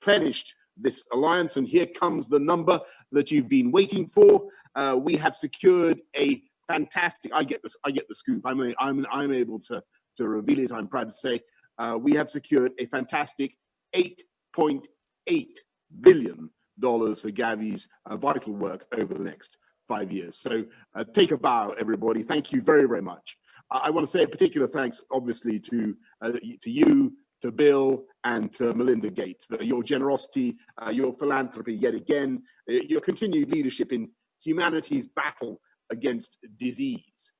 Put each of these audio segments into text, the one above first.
replenished this alliance. And here comes the number that you've been waiting for. Uh, we have secured a fantastic, I get this, I get the scoop. I'm, a, I'm, I'm able to, to reveal it. I'm proud to say uh, we have secured a fantastic 8.8 billion dollars for Gavi's uh, vital work over the next five years. So uh, take a bow, everybody. Thank you very, very much. I, I want to say a particular thanks, obviously, to uh, to you, to Bill, and to Melinda Gates for your generosity, uh, your philanthropy yet again, uh, your continued leadership in humanity's battle against disease.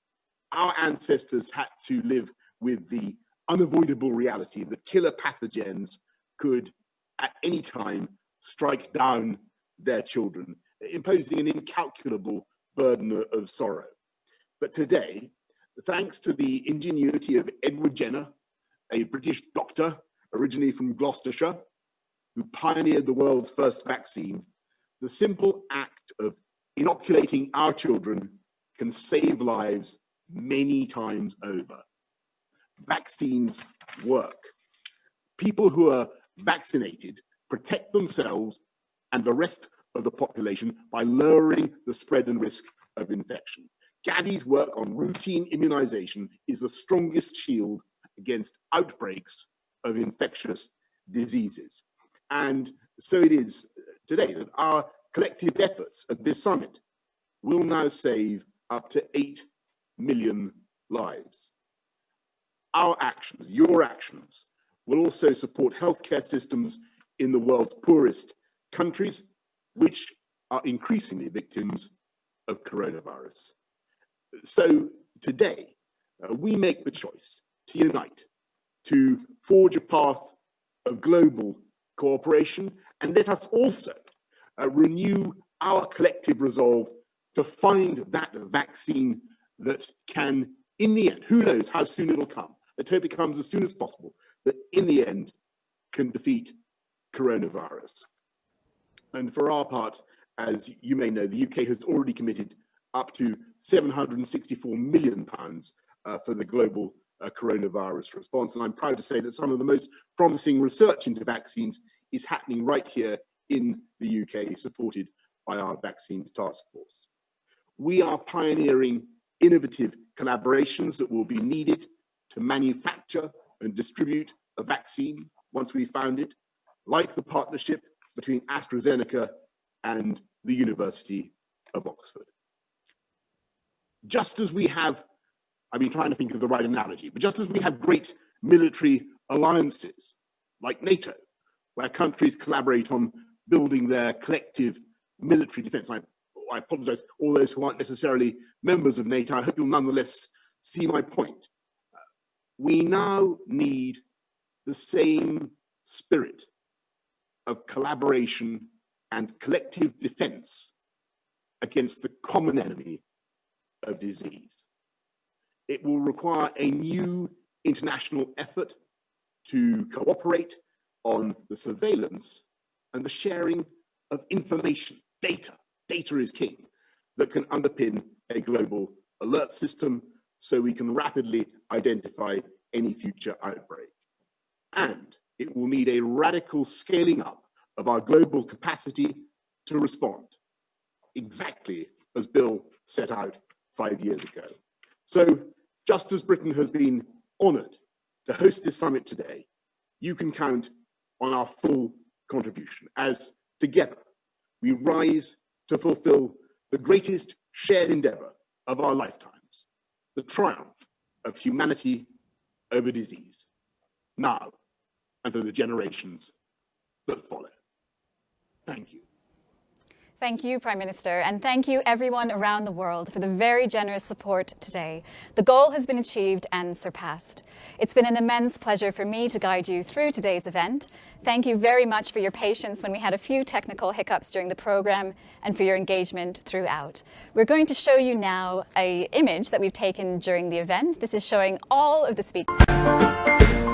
Our ancestors had to live with the unavoidable reality that killer pathogens could at any time strike down their children, imposing an incalculable burden of sorrow. But today, thanks to the ingenuity of Edward Jenner, a British doctor originally from Gloucestershire, who pioneered the world's first vaccine, the simple act of inoculating our children can save lives many times over. Vaccines work. People who are vaccinated protect themselves and the rest of the population by lowering the spread and risk of infection. Gavi's work on routine immunization is the strongest shield against outbreaks of infectious diseases. And so it is today that our collective efforts at this summit will now save up to 8 million lives. Our actions, your actions, will also support healthcare systems in the world's poorest countries, which are increasingly victims of coronavirus. So today, uh, we make the choice to unite, to forge a path of global cooperation, and let us also uh, renew our collective resolve to find that vaccine that can, in the end, who knows how soon it'll come, let's hope it comes as soon as possible, that in the end can defeat coronavirus. And for our part, as you may know, the UK has already committed up to 764 million pounds uh, for the global uh, coronavirus response. And I'm proud to say that some of the most promising research into vaccines is happening right here in the UK, supported by our vaccines task force. We are pioneering innovative collaborations that will be needed to manufacture and distribute a vaccine once we found it, like the partnership between AstraZeneca and the University of Oxford. Just as we have, I've been trying to think of the right analogy, but just as we have great military alliances like NATO, where countries collaborate on building their collective military defense. I, I apologize, all those who aren't necessarily members of NATO, I hope you'll nonetheless see my point. we now need the same spirit of collaboration and collective defense against the common enemy of disease. It will require a new international effort to cooperate on the surveillance and the sharing of information, data. Data is king that can underpin a global alert system so we can rapidly identify any future outbreak. And it will need a radical scaling up of our global capacity to respond, exactly as Bill set out five years ago. So just as Britain has been honored to host this summit today, you can count on our full contribution as together we rise to fulfill the greatest shared endeavor of our lifetimes, the triumph of humanity over disease. Now, and for the generations that follow. Thank you. Thank you, Prime Minister, and thank you everyone around the world for the very generous support today. The goal has been achieved and surpassed. It's been an immense pleasure for me to guide you through today's event. Thank you very much for your patience when we had a few technical hiccups during the program and for your engagement throughout. We're going to show you now a image that we've taken during the event. This is showing all of the speakers.